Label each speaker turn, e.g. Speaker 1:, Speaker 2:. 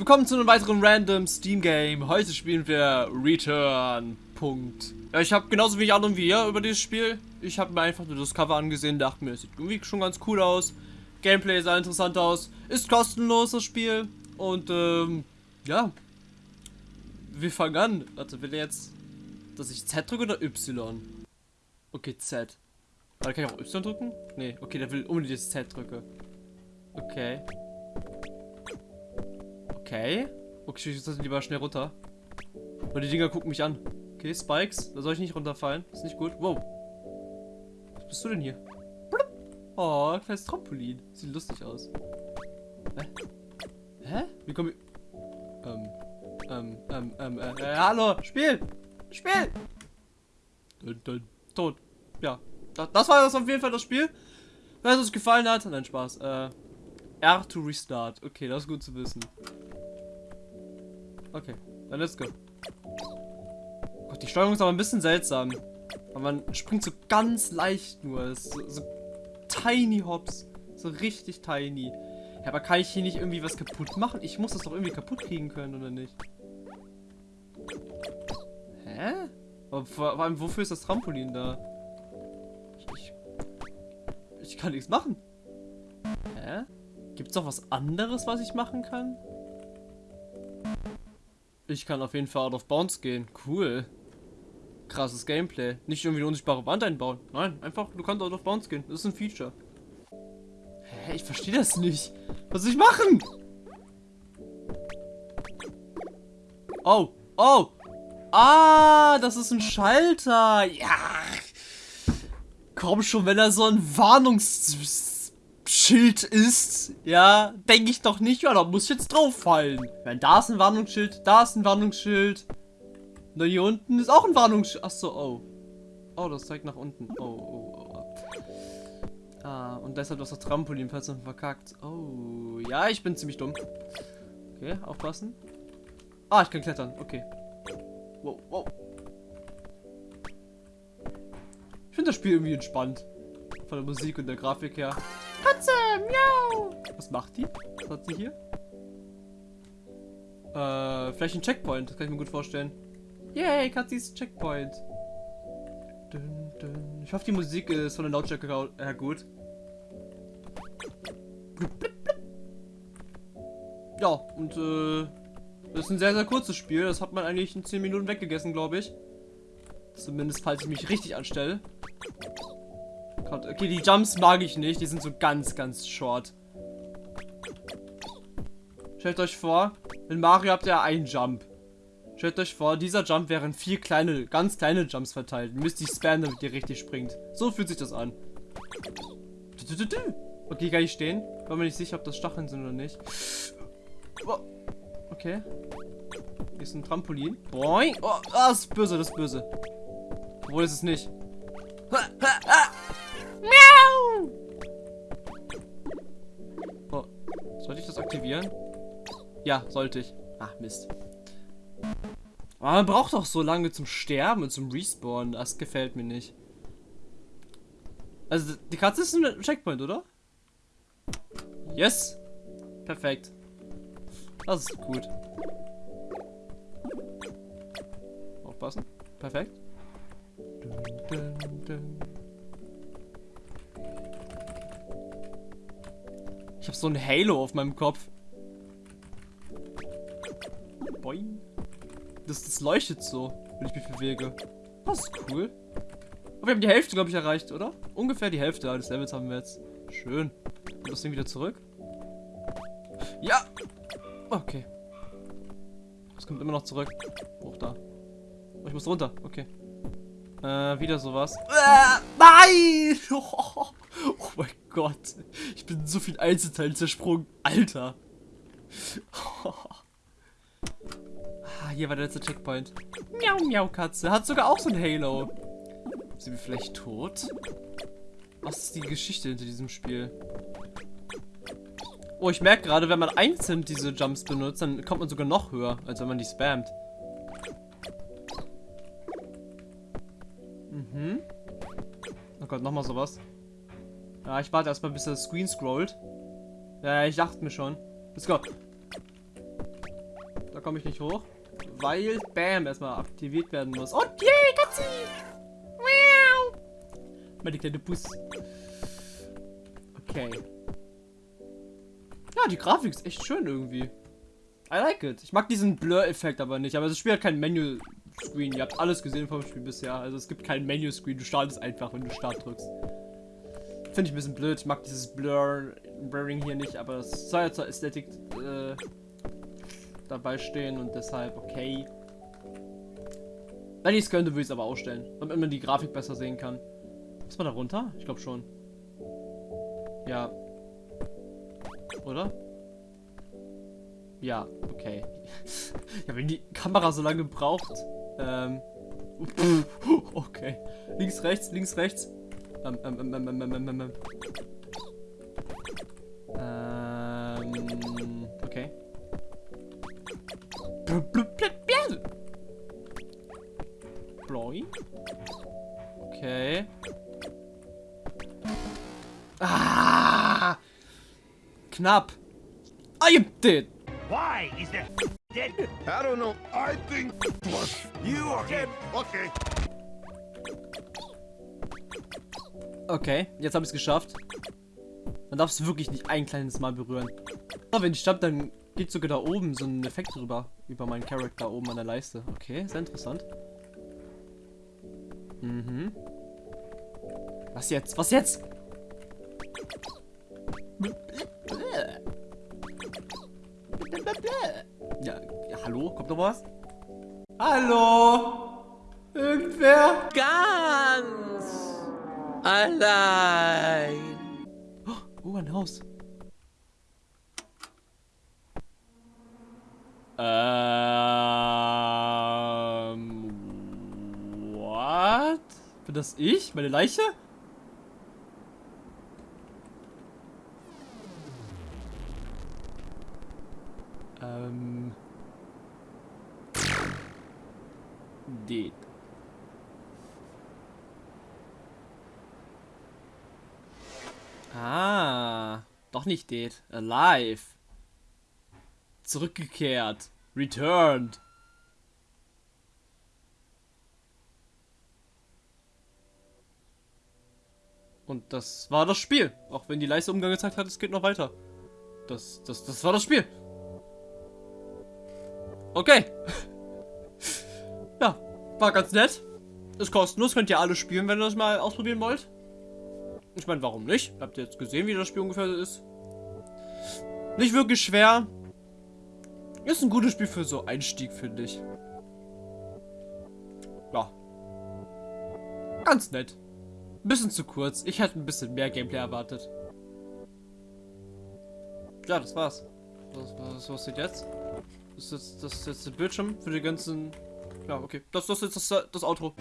Speaker 1: Willkommen zu einem weiteren random Steam Game. Heute spielen wir Return. Punkt. Ja, ich habe genauso wenig Ahnung wie ihr über dieses Spiel. Ich habe mir einfach nur das Cover angesehen, dachte mir, es sieht irgendwie schon ganz cool aus. Gameplay sah interessant aus. Ist kostenlos das Spiel. Und ähm, ja. Wir fangen an. Warte, will jetzt, dass ich Z drücke oder Y? Okay, Z. Warte, kann ich auch Y drücken? Nee, okay, der will unbedingt das Z drücke. Okay. Okay. Okay, ich sollte lieber schnell runter. Und die Dinger gucken mich an. Okay, Spikes. Da soll ich nicht runterfallen. ist nicht gut. Wow. Was bist du denn hier? Oh, ein kleines Trampolin. Sieht lustig aus. Hä? Hä? Wie komme ich... Ähm, ähm, ähm, ähm, äh, äh, hallo, Spiel! Spiel! Dun, dun, tot. Ja. Das, das war das auf jeden Fall das Spiel. Wenn es euch gefallen hat, nein, Spaß. Äh, R to restart. Okay, das ist gut zu wissen. Okay, dann let's go. Gott, die Steuerung ist aber ein bisschen seltsam. Aber man springt so ganz leicht nur. So, so tiny Hops. So richtig tiny. Ja, aber kann ich hier nicht irgendwie was kaputt machen? Ich muss das doch irgendwie kaputt kriegen können, oder nicht? Hä? Aber vor, allem, wofür ist das Trampolin da? Ich, ich, ich kann nichts machen. Hä? Gibt es noch was anderes, was ich machen kann? Ich kann auf jeden Fall out of bounds gehen. Cool. Krasses Gameplay. Nicht irgendwie eine unsichtbare Wand einbauen. Nein, einfach, du kannst out of bounds gehen. Das ist ein Feature. Hä, ich verstehe das nicht. Was soll ich machen? Oh, oh. Ah, das ist ein Schalter. Ja. Komm schon, wenn er so ein Warnungs Schild ist, ja, denke ich doch nicht, ja, da muss ich jetzt drauf fallen. Wenn da ist ein Warnungsschild, da ist ein Warnungsschild. Na, hier unten ist auch ein Warnungsschild. Achso, oh. Oh, das zeigt nach unten. Oh, oh, oh. Ah, und deshalb ist das Trampolin plötzlich verkackt. Oh, ja, ich bin ziemlich dumm. Okay, aufpassen. Ah, ich kann klettern. Okay. Wow, wow. Ich finde das Spiel irgendwie entspannt. Von der Musik und der Grafik her. Katze, miau. Was macht die? Was hat sie hier? Äh, vielleicht ein Checkpoint. Das kann ich mir gut vorstellen. Yay, Katze ist Checkpoint. Dun, dun. Ich hoffe, die Musik ist von der Lautstärke her gut. Ja, und äh, das ist ein sehr, sehr kurzes Spiel. Das hat man eigentlich in 10 Minuten weggegessen, glaube ich. Zumindest, falls ich mich richtig anstelle. Okay, die Jumps mag ich nicht. Die sind so ganz, ganz short. Stellt euch vor, in Mario habt ihr einen Jump. Stellt euch vor, dieser Jump wären vier kleine, ganz kleine Jumps verteilt. Ihr müsst die spammen, damit ihr richtig springt. So fühlt sich das an. Okay, kann ich stehen? War mir nicht sicher, ob das Stacheln sind oder nicht. Okay. Hier ist ein Trampolin. Boing. Oh, das ist böse, das ist böse. Obwohl, ist es nicht. Aktivieren? Ja, sollte ich. Ach, Mist. Aber man braucht doch so lange zum Sterben und zum Respawn. Das gefällt mir nicht. Also, die Katze ist ein Checkpoint, oder? Yes! Perfekt. Das ist gut. Aufpassen. Perfekt. Dun, dun, dun. Ich habe so ein Halo auf meinem Kopf. Das, das leuchtet so, wenn ich mich bewege. Das ist cool. Aber wir haben die Hälfte, glaube ich, erreicht, oder? Ungefähr die Hälfte des Levels haben wir jetzt. Schön. Und das Ding wieder zurück. Ja! Okay. Es kommt immer noch zurück. Hoch da. Oh, ich muss runter. Okay. Äh, wieder sowas. Äh, nein! Oh, oh mein Gott. Ich bin so viel Einzelteile zersprungen. Alter. Ah, hier war der letzte Checkpoint. Miau, miau, Katze. Hat sogar auch so ein Halo. Sind wir vielleicht tot? Was ist die Geschichte hinter diesem Spiel? Oh, ich merke gerade, wenn man einzeln diese Jumps benutzt, dann kommt man sogar noch höher, als wenn man die spammt. Mhm. Oh Gott, nochmal sowas. Ja, ich warte erstmal, bis der Screen scrollt. Ja, ich dachte mir schon. Let's go. Da komme ich nicht hoch. Weil, bam, erstmal aktiviert werden muss. Und yay, Katzi! Miau! Meine kleine Bus. Okay. Ja, die Grafik ist echt schön irgendwie. I like it. Ich mag diesen Blur-Effekt aber nicht. Aber das Spiel hat kein Menü-Screen. Ihr habt alles gesehen vom Spiel bisher. Also es gibt kein Menü-Screen. Du startest einfach, wenn du Start drückst. Finde ich ein bisschen blöd. Ich mag dieses Blur, Blurring hier nicht. Aber es soll ja zur Ästhetik äh, dabei stehen. Und deshalb okay. Wenn ich es könnte, würde ich es aber ausstellen. Damit man die Grafik besser sehen kann. Ist man da runter? Ich glaube schon. Ja. Oder? Ja, okay. ja, wenn die Kamera so lange braucht. Ähm. Okay. Links, rechts, links, rechts. Ähm, ähm, ähm, ähm, ähm, ähm, ähm, ähm. Ähm. Okay. Bloi. Okay. Ah! Knapp. I did.
Speaker 2: Why is that dead?
Speaker 3: I don't know. I think was
Speaker 2: You are dead.
Speaker 3: okay.
Speaker 1: Okay, jetzt habe ich es geschafft. Man darf es wirklich nicht ein kleines Mal berühren. Aber wenn ich stand, dann geht sogar da oben so ein Effekt drüber. Über meinen Charakter oben an der Leiste. Okay, sehr interessant. Mhm. Was jetzt? Was jetzt? Ja, ja hallo? Kommt noch was? Hallo? Irgendwer?
Speaker 4: Ganz allein.
Speaker 1: Oh, ein Haus. Ähm. What? Bin das ich? Meine Leiche? Ähm. Dead. Ah, doch nicht dead. Alive. Zurückgekehrt. Returned. Und das war das Spiel. Auch wenn die Leiste Umgang gezeigt hat, es geht noch weiter. Das, das, das war das Spiel. Okay. ja, war ganz nett. Ist kostenlos, könnt ihr alle spielen, wenn ihr das mal ausprobieren wollt. Ich meine, warum nicht? Habt ihr jetzt gesehen, wie das Spiel ungefähr ist? Nicht wirklich schwer. Ist ein gutes Spiel für so Einstieg, finde ich. Ja. Ganz nett. Ein bisschen zu kurz. Ich hätte ein bisschen mehr Gameplay erwartet. Ja, das war's. Was, was, was steht jetzt? Das ist jetzt, das ist jetzt der Bildschirm für die ganzen... Ja, okay. Das, das ist jetzt das, das Outro.